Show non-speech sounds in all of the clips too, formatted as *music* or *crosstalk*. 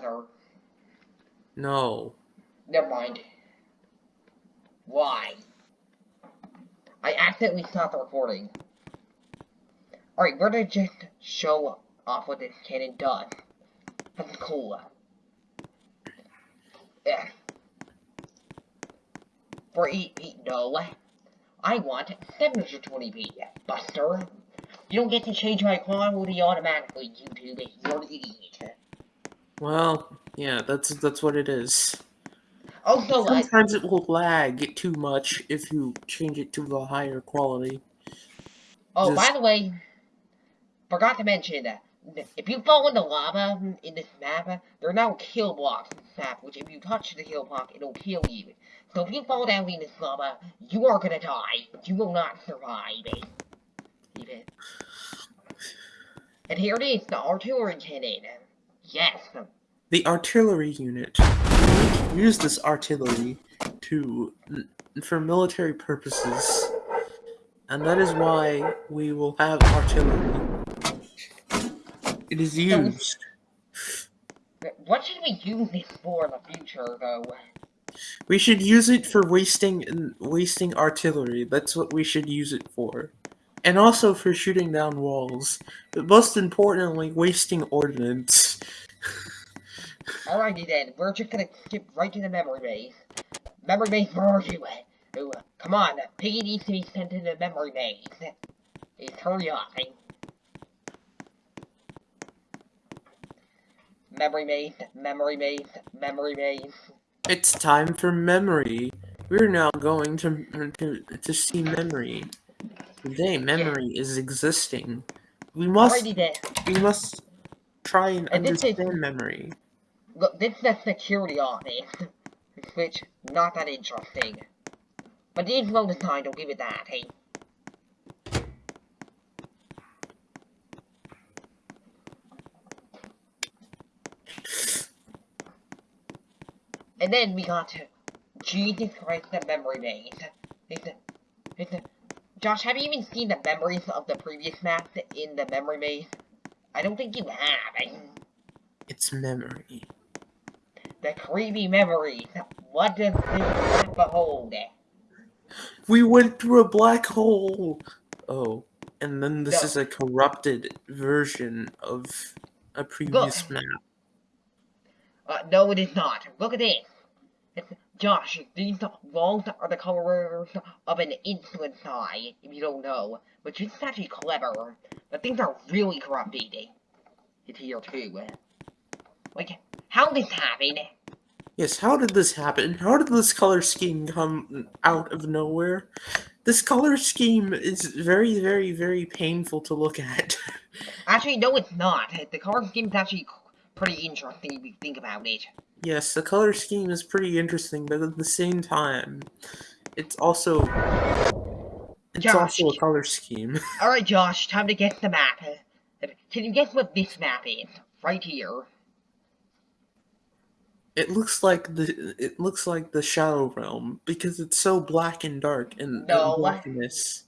Buzzer. No. Never mind. Why? I accidentally stopped the recording. Alright, we're gonna just show off what this cannon does. That's cool. Yeah. For E, e no. I want 720p, Buster. You don't get to change my quality automatically, YouTube. You're an idiot. Well, yeah, that's that's what it is. Also, I, Sometimes it will lag too much if you change it to the higher quality. oh, by the way, forgot to mention that uh, if you fall in the lava mm, in this map, uh, there are now kill blocks in this map, which if you touch the kill block, it'll kill you. So if you fall down in this lava, you are gonna die. You will not survive. Even. And here it is, the artillery cannon. Yes. The artillery unit. Use this artillery to for military purposes, and that is why we will have artillery. It is used. What should we use this for in the future, though? We should use it for wasting wasting artillery. That's what we should use it for. And also for shooting down walls. But most importantly, wasting ordnance. *laughs* Alrighty then, we're just gonna skip right to the memory maze. Memory maze, where are you? Ooh, come on, Piggy needs to be sent to the memory maze. Please hurry up. Memory maze, memory maze, memory maze. It's time for memory. We're now going to to, to see memory. Today, memory is existing. We must we must try and And this is- understand memory. look, this is the security office. *laughs* Which, not that interesting. But it is well designed, I'll give it that, hey. And then we got Jesus Christ the memory maze. It's it's a, Josh, have you even seen the memories of the previous maps in the memory maze? I don't think you have. It's memory. the creepy memories. What does this map behold? We went through a black hole. Oh, and then this No. is a corrupted version of a previous map. Uh, no, it is not. Look at this. It's, Josh, these walls are the colors of an insulin eye, if you don't know. Which is actually clever. But things are really corrupted. It's here too. Like, how did this happen? Yes, how did this happen? How did this color scheme come out of nowhere? This color scheme is very, very, very painful to look at. Actually, no, it's not. The color scheme is actually pretty interesting if you think about it. Yes, the color scheme is pretty interesting, but at the same time, it's also it's Josh. also a color scheme. *laughs* Alright, Josh, time to guess the map. Can you guess what this map is? Right here. It looks like the it looks like the Shadow Realm because it's so black and dark and, No. and blackness.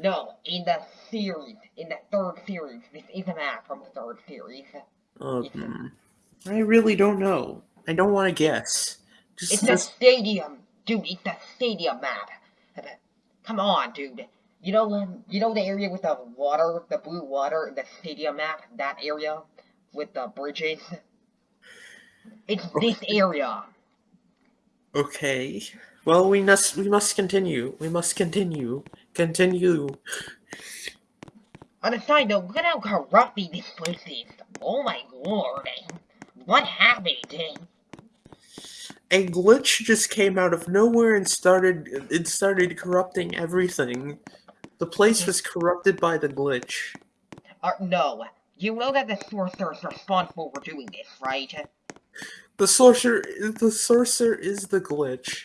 No, in the series, in the third series. This is a map from the third series. Um, I really don't know. I don't want to guess. Just, It's the just stadium, dude. It's the stadium map. Come on, dude. You know, um, you know the area with the water, the blue water, in the stadium map. That area with the bridges. It's this area. okay. Well, we must we must continue. We must continue. Continue. On a side note, look at how corrupted this place is. Oh my lord. What happened? A glitch just came out of nowhere and started it started corrupting everything. The place was corrupted by the glitch. Uh, no. You know that the sorcerer is responsible for doing this, right? The sorcerer the sorcerer is the glitch.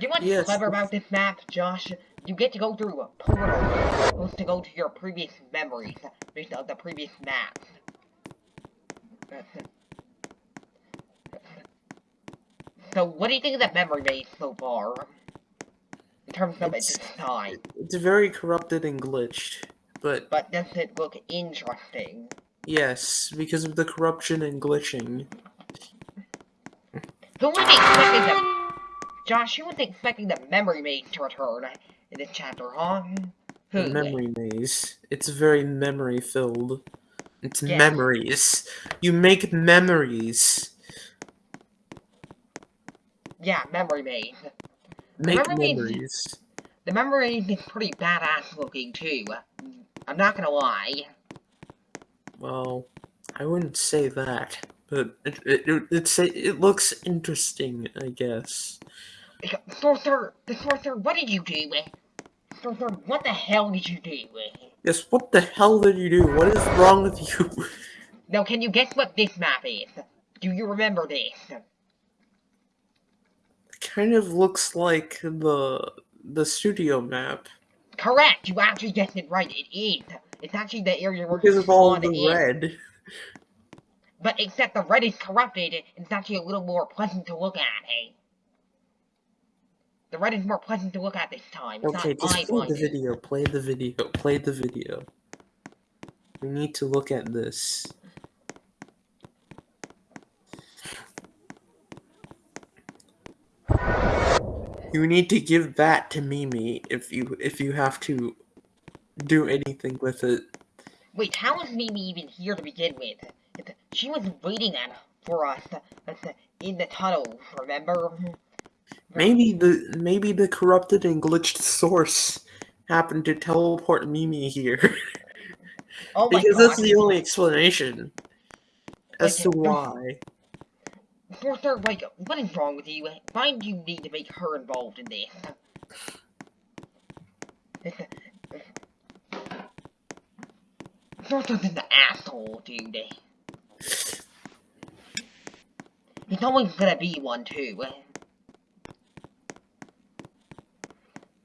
You want Yes. clever about this map, Josh? You get to go through a portal. Supposed to go to your previous memories based on the previous maps. *laughs* So, what do you think of that memory maze so far? In terms of its It's- design. It's very corrupted and glitched. But But does it look interesting? Yes, because of the corruption and glitching. Who was expecting the... Josh, who was expecting the memory maze to return in this chapter, huh? Who? The memory maze. It's very memory filled. It's Yeah. memories. You make memories. Yeah, memory maze. Make memory memories. The memory maze is pretty badass looking, too. I'm not gonna lie. Well, I wouldn't say that, but it it it, it's, it looks interesting, I guess. Sorcerer, the sorcerer, what did you do? Sorcerer, what the hell did you do? Yes, what the hell did you do? What is wrong with you? *laughs* Now, can you guess what this map is? Do you remember this? Kind of looks like the the studio map Correct, you actually guessed it right. It is. It's actually the area where because of all the red. But except the red is corrupted, it's actually a little more pleasant to look at, hey? The red is more pleasant to look at this time. It's Okay, not just play the video. Play the video. Play the video. We need to look at this. You need to give that to Mimi if you if you have to do anything with it. Wait, how is Mimi even here to begin with? She was waiting at for us in the tunnel, remember? Maybe the maybe the corrupted and glitched source happened to teleport Mimi here Oh my because god. that's the only explanation as to Like, why. Sorcerer, like, what is wrong with you? Why do you need to make her involved in this? Sorcerer's an asshole, dude. He's always gonna be one, too.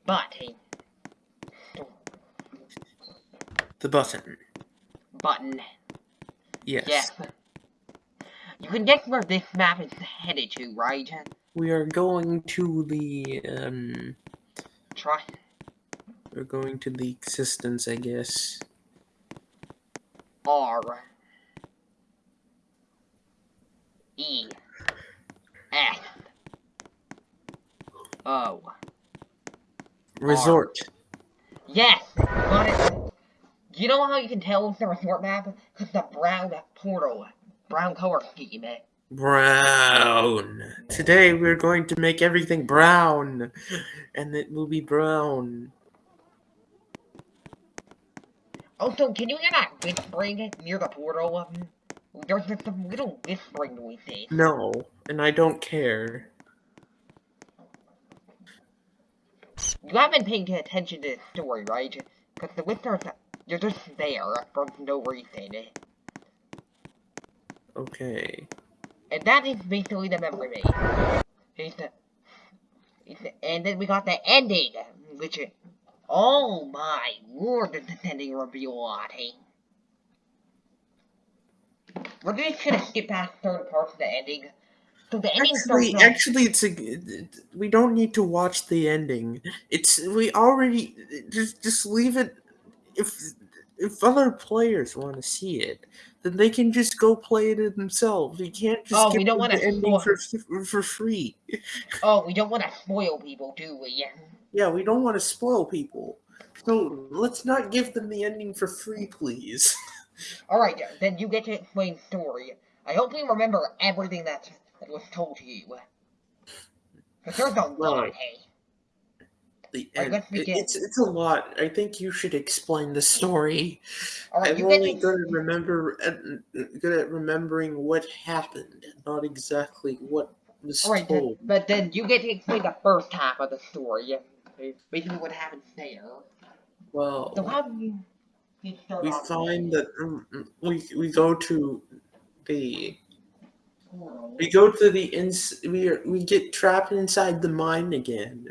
But, he... The button. Button. Yes. Yes. You can guess where this map is headed to, right? We are going to the um Try. we're going to the existence, I guess. R E S O. Resort. Yes, got it. You know how you can tell it's the resort map? Because the brown portal, brown color scheme. eh? Brown. Today we're going to make everything brown. And it will be brown. Also, can you hear that whispering near the portal? There's just some little whispering noises. No, and I don't care. You haven't paying attention to the story, right? Because the whispers, you're just there for no reason. Okay. And that is basically the memory maze. It's the, it's the, and then we got the ending, which is, oh my lord, does this ending reveal a lot, hey? We're just gonna skip past certain parts of the ending. So the ending Actually, starts actually, it's a. We don't need to watch the ending. It's we already just just leave it. If if other players want to see it, then they can just go play it themselves. You can't just Oh, we give don't them wanna the ending for for free. *laughs* Oh, we don't want to spoil people, do we? Yeah, we don't want to spoil people. So let's not give them the ending for free, please. *laughs* Alright, then you get to explain story. I hope you remember everything that, that was told to you. But there's a lot, hey. The end. it- It's it's a lot. I think you should explain the story. Alright, I'm only to... good at remember uh, good at remembering what happened, not exactly what was Alright, then, told. but then you get to explain the first half of the story. Basically what happens there. Well, So how do you... you we find that um, we we go to the we go to the ins we are, we get trapped inside the mine again,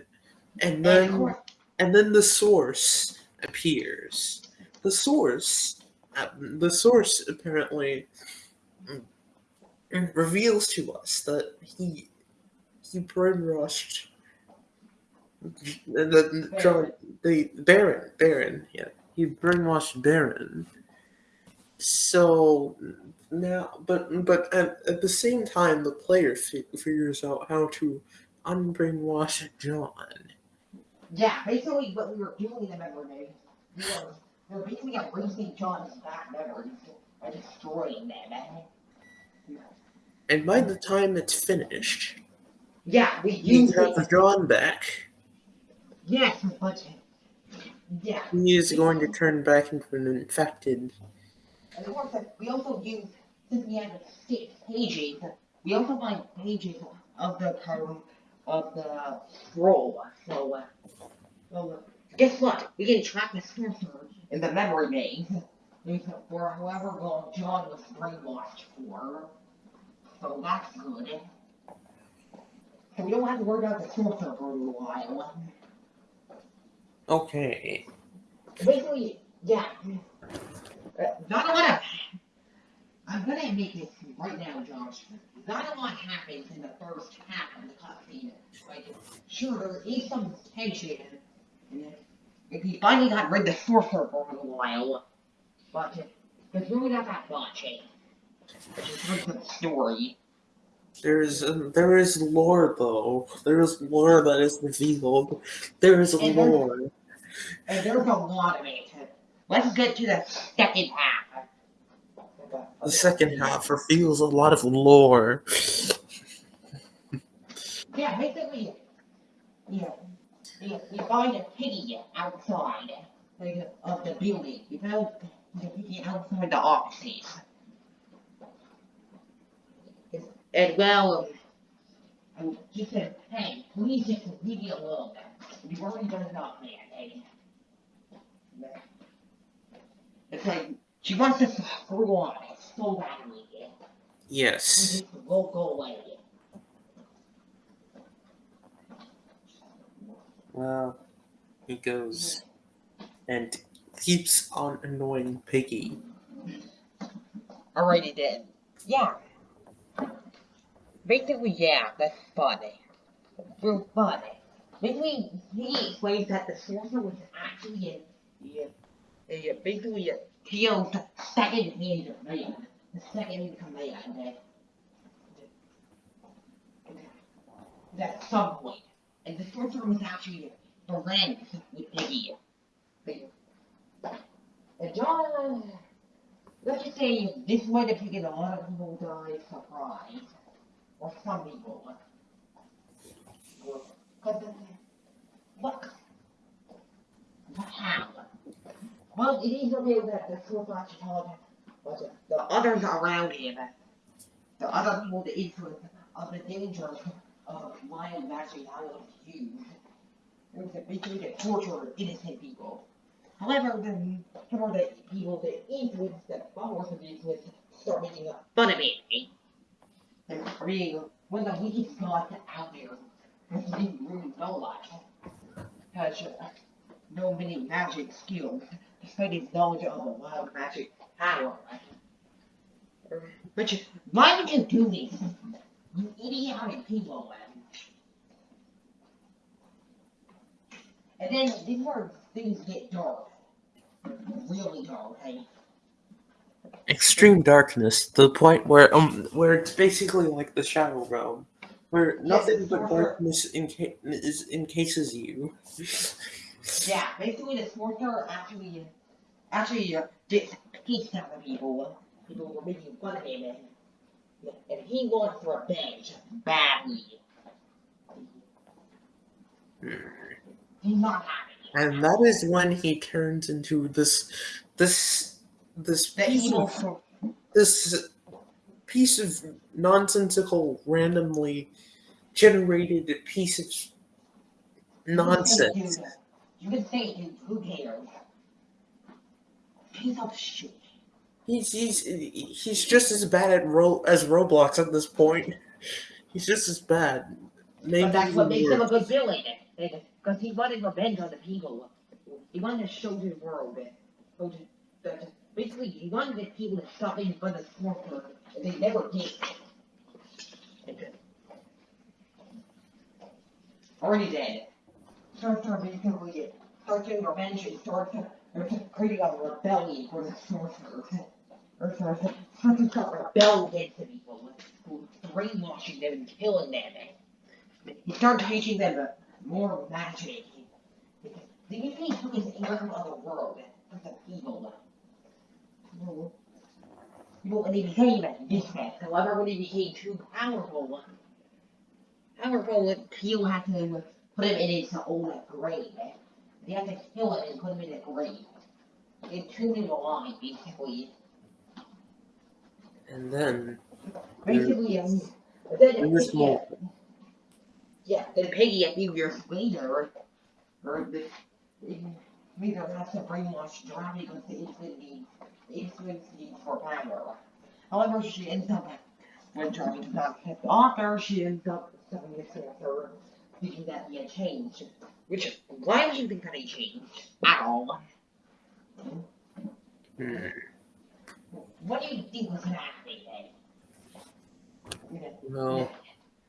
and then and then the source appears. The source, uh, the source apparently mm, reveals to us that he he brainwashed the, the, John, the Baron, Baron, yeah, he brainwashed Baron So now, but but at, at the same time, the player fi- figures out how to unbrainwash John. Yeah, basically what we were doing in the memory, we were, we were basically erasing John's bad memories by destroying them. Eh? And by the time it's finished, Yeah, we you it. have John back. Yes, but yeah, He is going to turn back into an infected. and of course we also use since we have six pages, we also find pages of the code of the scroll. So, uh, well, uh, guess what? We can track the sorcerer in the memory maze for however long John was brainwashed for. So that's good. So we don't have to worry about the sorcerer for a little while. Okay. Basically, yeah. Uh, not a lot of. I'm gonna make this right now, Josh. Not a lot happens in the first half of the cutscene. Like, sure, there is some tension. And if he finally got rid of the sorcerer for a little while, but there's really not that much. Eh? Which is story. There's um, there is lore though. There is lore that is revealed. There is And lore. And there's a lot of it. Let's get to the second half. The second half reveals a lot of lore. Yeah, basically, yeah, you, you find a piggy outside of the building. You found the piggy outside the offices. And well, um, he said, hey, please just leave me alone. You've already done enough, man. Hey. It's like, she wants to screw on so badly. We Yes. just won't go away. again. Well, he goes and keeps on annoying Piggy. Alrighty then. Yeah. Basically, yeah, that's funny. Real funny. Basically, he explains that the sorcerer was actually a, a, a basically a Theo's second in command. The second in command. At, at some point. And the sorcerer was actually friends with Piggy. And John, let's just say this might have taken a lot of people by surprise. Or some people. But, look. But? Well, it is revealed that the actually told him, but the others around him, the other people, the influence of the dangers of how it was used. It was basically to torture innocent people. However, the, of the people that influence, the followers of the influence, start making fun of it. And being one of the weakest gods out there. He didn't really know much. Has uh, no many magic skills, despite his knowledge of the wild magic power. But you, why would you do this? You idiotic people, man. And then this is where things get dark. Really dark, hey? Extreme darkness, the point where um where it's basically like the shadow realm, where nothing but darkness is encases you. Yeah, basically the sorcerer actually, actually uh, gets out of people. People were making fun of him, and, and he wants revenge badly. He's not happy. And that is when he turns into this this this The piece evil of this piece of nonsensical, randomly generated piece of nonsense. You can say it, dude. Who cares? Piece of shit. He's he's he's just as bad at Ro- as Roblox at this point. He's just as bad. Maybe But that's what makes him a good villain. Because he wanted revenge on the people. He wanted to show the world that, basically he wanted the people to stop making fun of Scorpion, and they never did. Already dead. Basically starts getting revenge and starts creating a rebellion for the sorcerer. or sort of something called rebel against the people, brainwashing them and killing them. He started teaching them more magic. The UK took his anger of the world, of the evil. Well, when he became dismissed, however, when he became too powerful, powerful, Peel had to put him in his own grave. They have to kill him and put him in a grave. They tuned him alive, basically. And then Basically, um, then, there was yeah, then Peggy a few years later, or the, Rita has to brainwash Johnny because the infinity, the infinity needs for power. However, she ends up, when does not the author, she ends up studying the sorcerer, thinking that he had changed. Which, why would you think that he changed? At all? Hmm. What do you think was happening then? Well,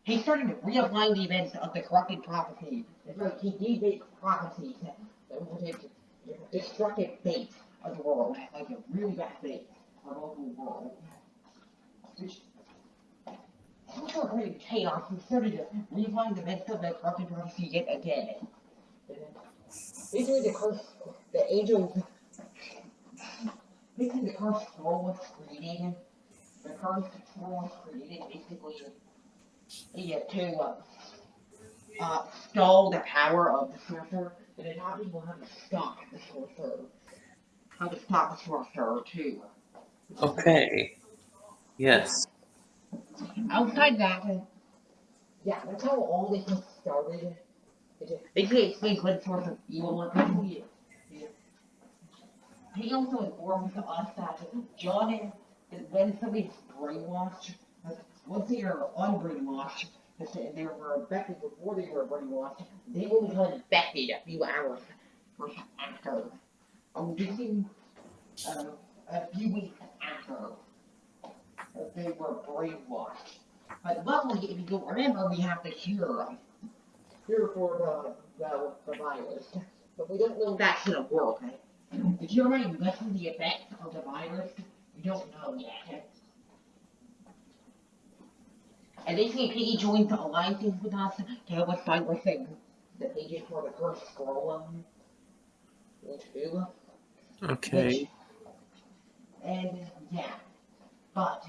He started reapplying the events of the corrupted prophecy. It's like he gave it prophecies that would take destructive fate of the world, like a really bad fate of the world. Which also created chaos. He started to realign the corrupted prophecy yet again. Basically, the curse, the angels. Basically, the curse scroll was created. The curse scroll was created basically yeah, to uh, uh, stall the power of the sorcerer, and it taught people how to stop the sorcerer. How to stop the sorcerer, too. okay. Yes. Outside that, uh, yeah, that's how all this was started. Just basically explains what sort of evil was basically. yeah. He also informs us that John, is when somebody's brainwashed, once they are unbrainwashed, if they they were infected before they were brainwashed, they will become infected a few hours after. Um, just in, uh, a few weeks after if they were brainwashed. But luckily, if you don't remember, we have the cure. Cure for the, the, the virus. But we don't know if that's gonna work. The cure might lessen the effects of the virus. We don't know yet. And basically, Piggy joins the alliances with us to help us fight with the, the pages for the first scroll. Um, too. Okay. And yeah, but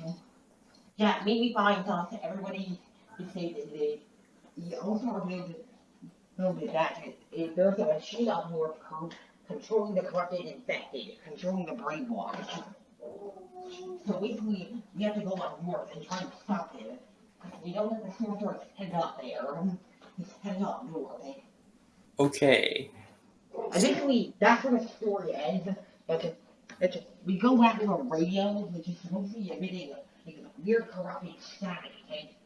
yeah, maybe find us. Everybody is saying that they. He also did noted that if there's a machine North con- controlling the corrupted and infected, controlling the brainwashed. So basically, we have to go on north and try to stop him. We don't let the sorcerer head up there. He's heading up north. Okay. Basically, that's where the story ends. But it's, we go back to a radio, which is supposed to be emitting like, weird corrupting static. Okay?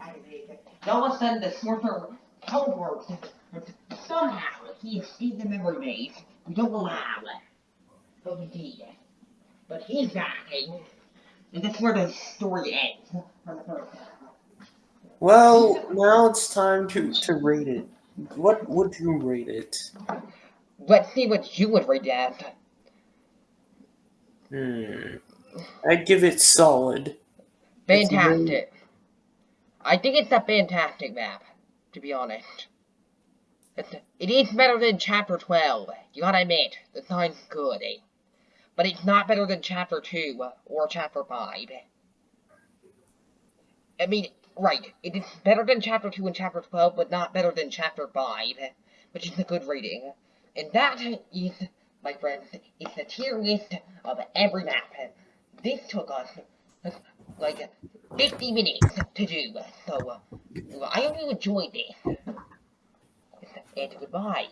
And all of a sudden, the sorcerer teleports. But somehow, he escaped the memory maze. We don't know how. But we did. But he's back. And, that's where the story ends. For the first half. Well, now it's time to to rate it. What would you rate it? Let's see what you would rate that. Hmm. I'd give it solid. Fantastic. I think it's a fantastic map, to be honest. It's, it is better than Chapter 12. You gotta admit, the sign's good, eh? But it's not better than Chapter 2 or Chapter 5. I mean, right, it is better than Chapter 2 and Chapter 12, but not better than Chapter 5, which is a good rating. And that is, my friends, it's the tier of every map. This took us like 50 minutes to do, so I hope you enjoyed this. And goodbye.